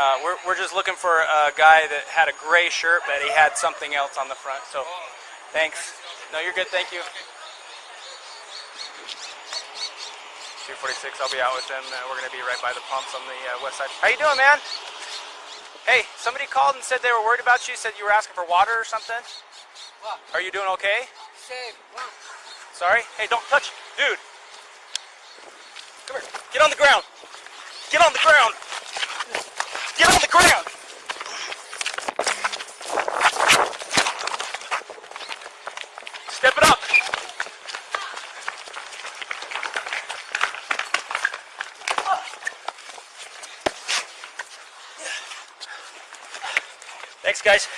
Uh, we're, we're just looking for a guy that had a gray shirt, but he had something else on the front. So, thanks. No, you're good. Thank you. 246. I'll be out with them. Uh, we're gonna be right by the pumps on the uh, west side. How you doing, man? Hey, somebody called and said they were worried about you. Said you were asking for water or something. What? Are you doing okay? Save. Sorry. Hey, don't touch, dude. Come here. Get on the ground. Get on the ground. Get on the ground. Step it up. Thanks, guys.